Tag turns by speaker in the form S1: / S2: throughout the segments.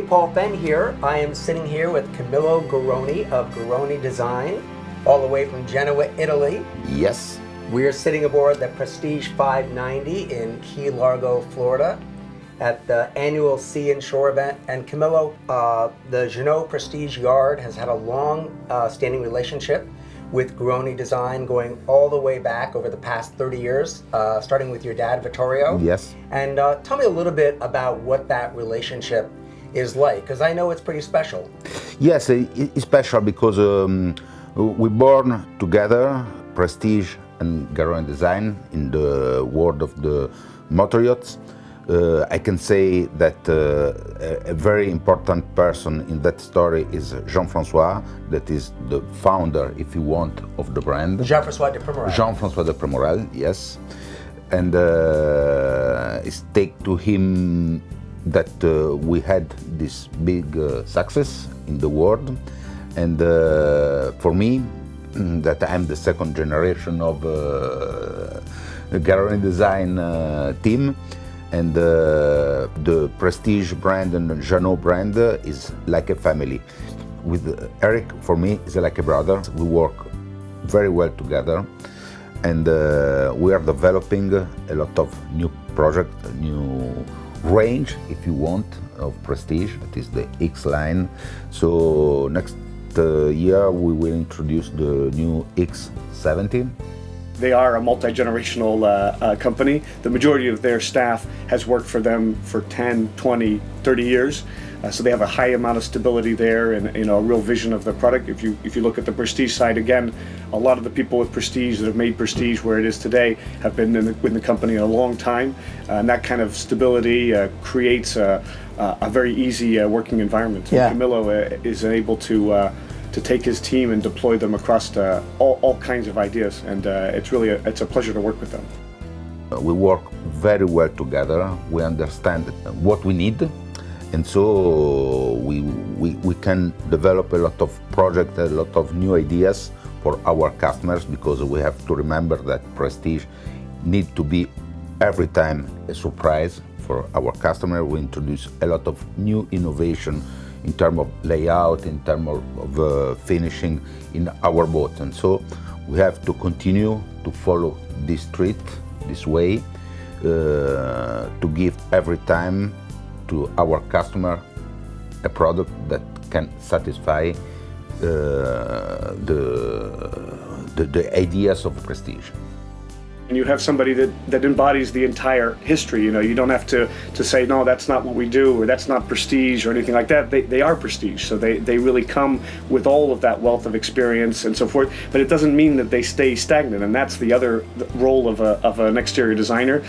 S1: Paul Fenn here. I am sitting here with Camillo Garroni of Garroni Design, all the way from Genoa, Italy.
S2: Yes.
S1: We're sitting aboard the Prestige 590 in Key Largo, Florida at the annual Sea and Shore event. And Camillo, uh, the Jeanneau Prestige Yard has had a long uh, standing relationship with Garoni Design going all the way back over the past 30 years, uh, starting with your dad, Vittorio.
S2: Yes.
S1: And uh, tell me a little bit about what that relationship is like, because I know it's pretty special.
S2: Yes, it's special because um, we born together, Prestige and Garroni Design, in the world of the motor yachts. Uh, I can say that uh, a, very important person in that story is Jean-François, that is the founder, if you want, of the brand.
S1: Jean-François de Premorel.
S2: Jean-François de Premorel, yes. And uh, it's take to him that uh, we had this big uh, success in the world. And uh, for me, that I'm the second generation of uh, Garroni Design team, and uh, the Prestige brand and the Jeanneau brand is like a family. With Eric, for me, is like a brother. We work very well together and uh, we are developing a lot of new projects, new range, if you want, of Prestige, that is the X line. So next uh, year we will introduce the new X70
S3: they are a multi-generational uh, uh, company. The majority of their staff has worked for them for 10, 20, 30 years. Uh, so they have a high amount of stability there and you know a real vision of the product. If you if you look at the Prestige side again, a lot of the people with Prestige that have made Prestige where it is today have been in the, in the company a long time, uh, and that kind of stability uh, creates a, a, very easy uh, working environment.
S1: Yeah.
S3: Camillo is able to to take his team and deploy them across the, all, all kinds of ideas. And uh, it's really a, it's a pleasure to work with them.
S2: We work very well together. We understand what we need. And so we, we, we can develop a lot of projects, a lot of new ideas for our customers because we have to remember that Prestige need to be every time a surprise for our customer. We introduce a lot of new innovation in terms of layout, in terms of, uh, finishing in our boat. And so we have to continue to follow this street, this way, uh, to give every time to our customer a product that can satisfy uh, the, the, the ideas of prestige
S3: and you have somebody that, that embodies the entire history. You know, you don't have to, to say, no, that's not what we do, or that's not prestige, or anything like that. They, they are prestige, so they, they really come with all of that wealth of experience and so forth, but it doesn't mean that they stay stagnant, and that's the other role of, a, of an exterior designer.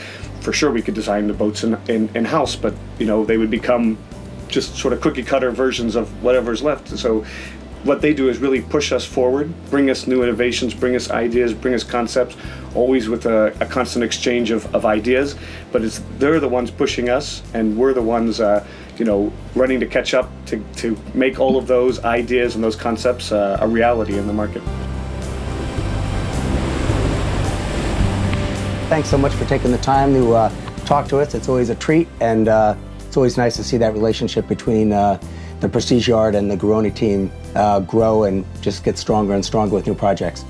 S3: For sure, we could design the boats in, in, in-house, but, you know, they would become just sort of cookie cutter versions of whatever's left. So what they do is really push us forward, bring us new innovations, bring us ideas, bring us concepts, always with a, a constant exchange of, of, ideas. But it's they're the ones pushing us, and we're the ones, uh, you know, running to catch up to, to make all of those ideas and those concepts uh, a reality in the market.
S1: Thanks so much for taking the time to uh, talk to us. It's always a treat, and uh, it's always nice to see that relationship between uh, the Prestige Yard and the Garroni team uh, grow and just get stronger and stronger with new projects.